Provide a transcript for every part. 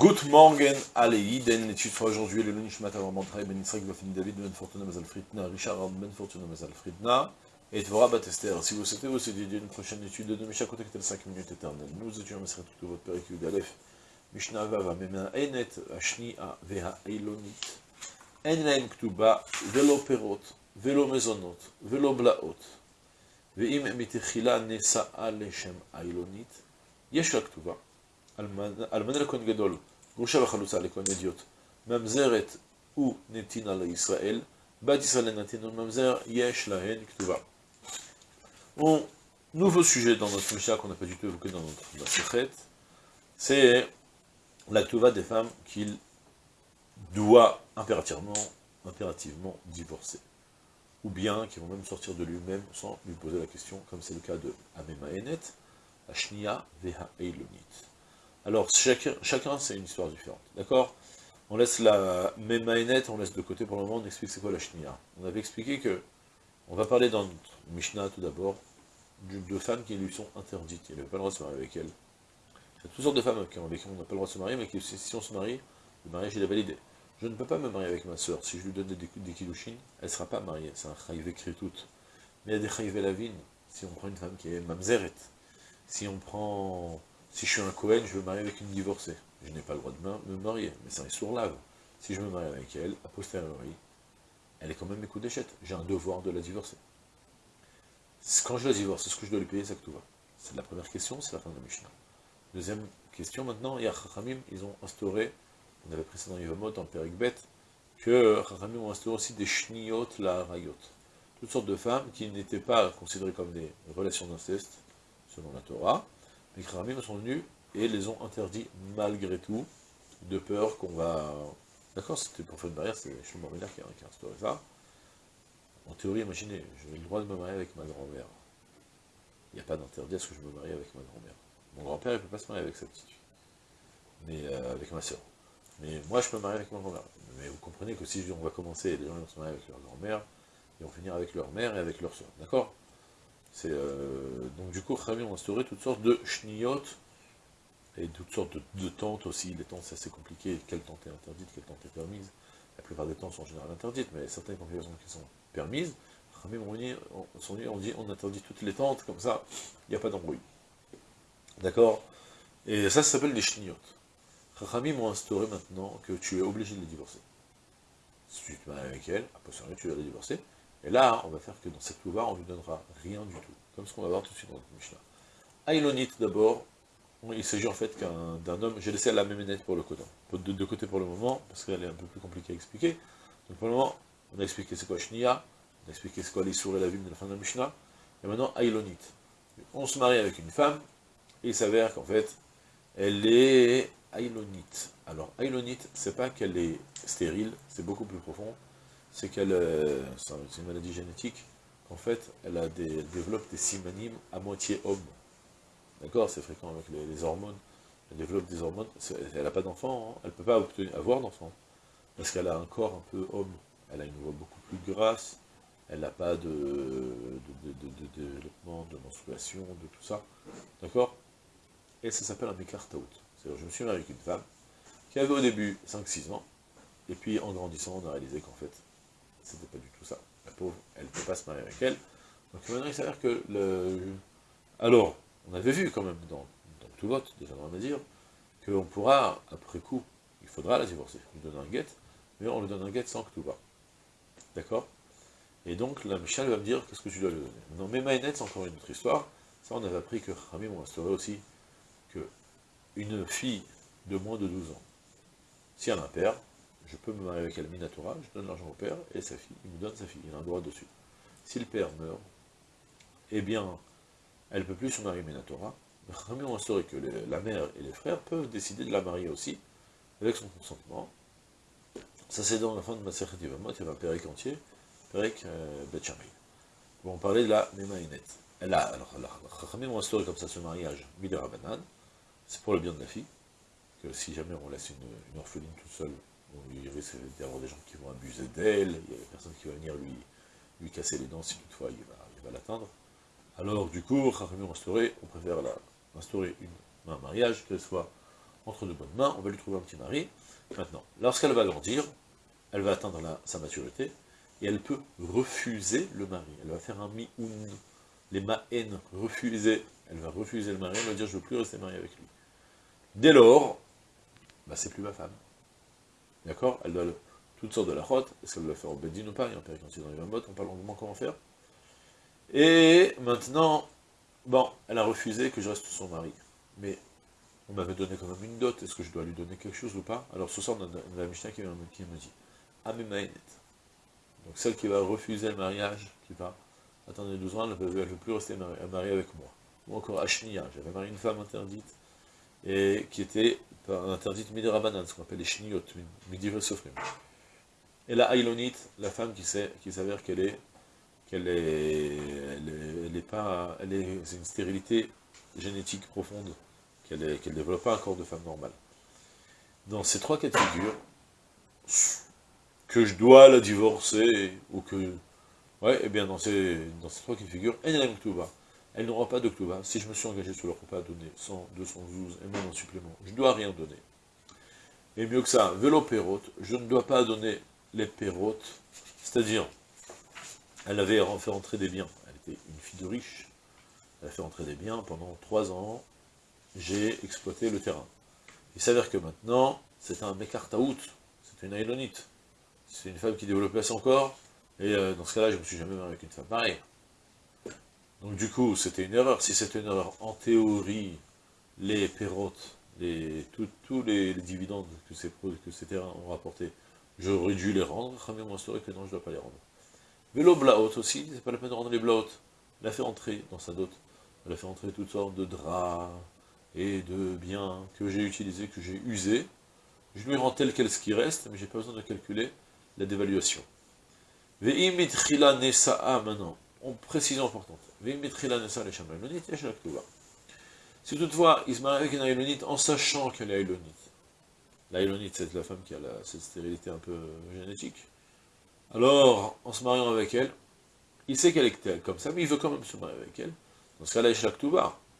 Good morning, Aleiden, l'étude sera aujourd'hui le Nishmat Avram Bantraï, Ben Israël, Bafini David, Ben Fortuna Mazal Fritna, Richard Ben Fortuna Mazal Fritna, et Tvora Batester. Si vous souhaitez vous étudier une prochaine étude de Misha contactez 5 minutes éternelles. Nous étudions Maseret tout votre Péricule d'Alef, Mishnah Vava, Mema Enet, Ashni A, Veha Eilonit, En Laim Ktuba, Velo Perot, Velo Mezonot, Velo Blaot, Veim Mitechila Nesa'a Leshem Eilonit, Yesh La Ktuba, אלמנה לכהן גדול, Mouchal Un nouveau sujet dans notre Mishnah qu'on n'a pas du tout évoqué dans notre Sechet, c'est la Ktuva des femmes qu'il doit impérativement, divorcer. Ou bien qui vont même sortir de lui-même sans lui poser la question, comme c'est le cas de Amema Enet, Ashnia VeHaEilunit. Alors, chacun, c'est une histoire différente, d'accord? On laisse la Memaïnet, on laisse de côté pour le moment, on explique c'est quoi la Shnia. On avait expliqué que, on va parler dans notre Mishnah tout d'abord, de femmes qui lui sont interdites, il n'avait pas le droit de se marier avec elles. Il y a toutes sortes de femmes avec qui on n'a pas le droit de se marier, mais qui, si on se marie, le mariage il est validé. Je ne peux pas me marier avec ma soeur, si je lui donne des, des elle ne sera pas mariée, c'est un chayivé tout. Mais il y a des chayivé lavines, si on prend une femme qui est mamzeret, si on prend si je suis un Cohen, je veux marier avec une divorcée. Je n'ai pas le droit de me marier, mais c'est un sourd lave. Si je me marie avec elle, a posteriori, elle est quand même mes coups d'échette. J'ai un devoir de la divorcer. Quand je la divorce, est-ce que je dois lui payer ça que tout va C'est la première question, c'est la fin de la Mishnah. Deuxième question maintenant, il y a Chachamim, ils ont instauré, on avait pris ça dans Yvamot, en que Chachamim ont instauré aussi des shniot la rayot. Toutes sortes de femmes qui n'étaient pas considérées comme des relations d'inceste, selon la Torah, les Kharamim sont venus et les ont interdits malgré tout, de peur qu'on va... D'accord, c'était pour faire une barrière, c'est Shlomo Miller qui a, instauré ça. En théorie, imaginez, j'ai le droit de me marier avec ma grand-mère. Il n'y a pas d'interdit à ce que je me marie avec ma grand-mère. Mon grand-père, il ne peut pas se marier avec sa petite fille. Mais euh, avec ma soeur. Mais moi, je peux me marier avec ma grand-mère. Mais vous comprenez que si on va commencer, les gens vont se marier avec leur grand-mère, ils vont finir avec leur mère et avec leur soeur. D'accord? Euh, donc du coup, Khamim ont instauré toutes sortes de shniyot, et toutes sortes de, tentes aussi. Les tentes, c'est assez compliqué. Quelle tente est interdite, quelle tente est permise? La plupart des tentes sont en général interdites, mais certaines configurations qui sont permises, Khamim ont dit, on dit, on interdit toutes les tentes, comme ça, il n'y a pas d'embrouille. D'accord? Et ça, ça s'appelle des shniyot. Khamim ont instauré maintenant que tu es obligé de les divorcer. Si tu te maries avec elle, à posteriori, tu vas les divorcer. Et là, on va faire que dans cette louva, on ne lui donnera rien du tout, comme ce qu'on va voir tout de suite dans le Mishnah. Aïlonit d'abord, il s'agit en fait d'un homme, j'ai laissé la méménette pour le côté, de côtés pour le moment, parce qu'elle est un peu plus compliquée à expliquer. Donc pour le moment, on a expliqué c'est quoi Shnia, on a expliqué c'est quoi l'Issour et la ville de la fin de la Mishnah, et maintenant Aïlonit. On se marie avec une femme, et il s'avère qu'en fait, elle est Aïlonite. Alors Aïlonite, c'est pas qu'elle est stérile, c'est beaucoup plus profond, c'est qu'elle, euh, c'est une maladie génétique, en fait, elle, a des, développe des simanimes à moitié homme. D'accord C'est fréquent avec les, hormones. Elle développe des hormones, elle n'a pas d'enfant, hein. elle ne peut pas obtenir, avoir d'enfant, parce qu'elle a un corps un peu homme. Elle a une voix beaucoup plus grasse, elle n'a pas de, de, développement, de menstruation, de tout ça. D'accord? Et ça s'appelle un écartaout. C'est-à-dire, je me suis marié avec une femme qui avait au début 5-6 ans, et puis en grandissant, on a réalisé qu'en fait, c'était pas du tout ça. La pauvre, elle ne peut pas se marier avec elle. Donc maintenant, il s'avère que le... Alors, on avait vu quand même dans, tout vote, déjà dans dire, qu'on pourra, après coup, il faudra la divorcer, lui donner un guet, mais on lui donne un guet sans que tout va. D'accord? Et donc, la Michel va me dire, qu'est-ce que tu dois lui donner? Non, mais Maïnet, c'est encore une autre histoire. Ça, on avait appris que Rami m'a instauré aussi que une fille de moins de 12 ans, si elle a un père, je peux me marier avec elle Minatora, je donne l'argent au père, et sa fille, il me donne sa fille, il a un droit dessus. Si le père meurt, eh bien, elle ne peut plus se marier Minatora, mais on instauré que la mère et les frères peuvent décider de la marier aussi, avec son consentement. Ça c'est dans la fin de ma série il y avait un Pérec entier, Pérec euh, Bon, on parlait de la Memaïnet. A, alors, Chachamim ont instauré comme ça ce mariage, Midera Banane, c'est pour le bien de la fille, que si jamais on laisse une orpheline toute seule, il risque d'y avoir des gens qui vont abuser d'elle, il y a personne qui va venir lui, casser les dents si toutefois il va, l'atteindre. Alors du coup, on préfère instaurer un mariage, qu'elle soit entre de bonnes mains, on va lui trouver un petit mari. Maintenant, lorsqu'elle va grandir, elle va atteindre sa maturité, et elle peut refuser le mari. Elle va faire un mi-oun, les ma'en, refuser. Elle va refuser le mari, elle va dire je ne veux plus rester mariée avec lui. Dès lors, bah, c'est plus ma femme. D'accord? Elle doit toutes sortes de la rote, est-ce qu'elle doit faire au bedin ou pas? Il y a un père quand il arrive un mot, on parle longuement comment faire. Et maintenant, bon, elle a refusé que je reste son mari. Mais on m'avait donné quand même une dot, est-ce que je dois lui donner quelque chose ou pas? Alors ce soir, on a la Mishnah qui, me dit, Amemaenet. Donc celle qui va refuser le mariage, qui va attendre 12 ans, elle ne peut, plus rester mariée avec moi. Ou encore Ashniya, j'avais marié une femme interdite, et qui était interdite Midirabanan, ce qu'on appelle les Shniyot, Midivresofrim. Et la Ailonite, la femme qui s'avère qu'elle est, qu'elle est, elle est, pas, elle est, c'est une stérilité génétique profonde, qu'elle ne développe pas un corps de femme normale. Dans ces trois cas de figure, que je dois la divorcer, ou que... Ouais, et eh bien dans ces, dans ces trois cas de figure, elle n'aura pas de Ktuba. Si je me suis engagé sur le repas à donner 100, 212 et même en supplément, je ne dois rien donner. Et mieux que ça, vélo pérote, je ne dois pas donner les pérotes, c'est-à-dire, elle avait fait rentrer des biens, elle était une fille de riche, elle a fait rentrer des biens, pendant trois ans, j'ai exploité le terrain. Il s'avère que maintenant, c'est un Mekartaout, c'est une Ailonite, c'est une femme qui développait son corps, et euh, dans ce cas-là, je ne me suis jamais marié avec une femme pareille. Donc du coup, c'était une erreur. Si c'était une erreur, en théorie, les pérotes, les, tous les, dividendes que ces, que ces terrains ont rapportés, j'aurais dû les rendre. Ramé moi que non, je ne dois pas les rendre. Vélo blaot aussi, c'est pas la peine de rendre les blaot. Elle a fait entrer dans sa dot. Elle a fait entrer toutes sortes de draps et de biens que j'ai utilisés, que j'ai usés. Je lui rends tel quel ce qui reste, mais j'ai pas besoin de calculer la dévaluation. Ve'imitrila nesa'a maintenant, en précision importante. Si toutefois, il se marie avec une Aïlonite en sachant qu'elle est Aïlonite, l'Aïlonite c'est la femme qui a cette stérilité un peu génétique, alors, en se mariant avec elle, il sait qu'elle est comme ça, mais il veut quand même se marier avec elle. Dans ce cas-là,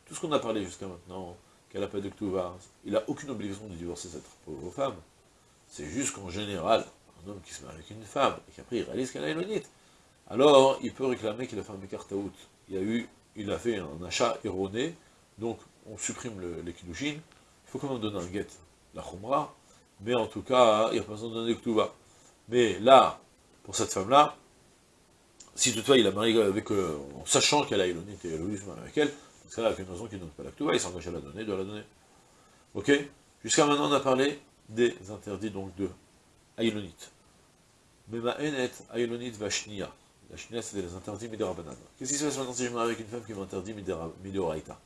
Tout ce qu'on a parlé jusqu'à maintenant, qu'elle n'a pas de Ktuba, il n'a aucune obligation de divorcer cette pauvre femme. C'est juste qu'en général, un homme qui se marie avec une femme, et qu'après il réalise qu'elle est Aïlonite, alors il peut réclamer qu'il a fait un Mekartaout. Il a il a fait un achat erroné, donc on supprime il faut quand même donner un guet, la Khumra, mais en tout cas, il n'y a pas besoin de donner Ktuba. Mais là, pour cette femme-là, si toutefois il a marié avec, euh, en sachant qu'elle a Elonite et Elohim avec elle, qu'il y a une raison qu'il ne donne pas la Ktuba, il s'engage à la donner, il doit la donner. Ok? Jusqu'à maintenant, on a parlé des interdits donc de Aïlonite. Mais ma haine Aïlonite Vashnia. La Shnia, c'est les interdits Miderabanan. Qu'est-ce qui se passe maintenant si je me marie avec une femme qui m'interdit Midoraita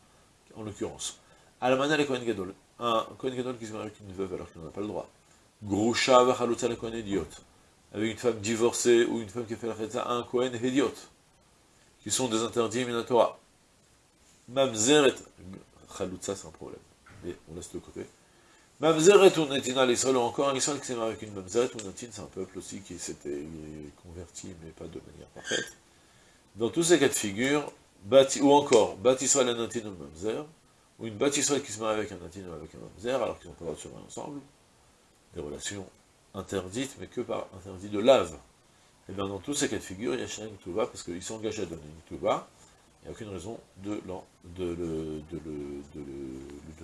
En l'occurrence? Alamana le Kohen Gadol. Un Kohen Gadol qui se marie avec une veuve alors qu'il n'en a pas le droit. Grusha Vachalutza le Kohen Idiot. Avec une femme divorcée ou une femme qui a fait la Chetza, un Kohen Idiot. Qui sont des interdits Minatora. Mamzeret. Chalutza, c'est un problème. Mais on laisse de côté. Mamzeret ou Netina l'Israël, ou encore un Israël qui s'est marié avec une Mamzeret ou Netin, c'est un peuple aussi qui s'était converti, mais pas de manière parfaite. Dans tous ces cas de figure, ou encore, Bat Israël et ou Mamzer, ou une Bat qui se marie avec un Netin ou avec un Mamzer, alors qu'ils n'ont pas le droit ensemble, des relations interdites, mais que par interdit de lave. Et eh bien dans tous ces cas de figure, il y a Shem Touba, parce qu'ils engagés à donner une Touba, il n'y a aucune raison de, lui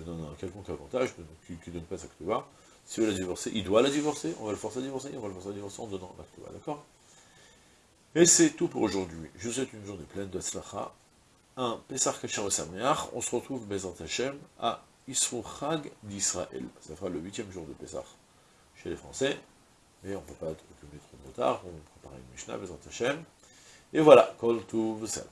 donner un quelconque avantage, qu'il ne donne pas sa Ktuba. Si veut la divorcer, il doit la divorcer, on va le forcer à divorcer, on va le forcer à divorcer en donnant la Ktuba, d'accord? Et c'est tout pour aujourd'hui. Je vous souhaite une journée pleine de un Pesach Kachar on se retrouve, Bezant Hashem, à Chag d'Israël. Ça fera le huitième jour de Pesach chez les Français, mais on ne peut pas être trop de retard, on prépare une Mishnah, Bezant Hashem. Et voilà, Kol Tuv Salam.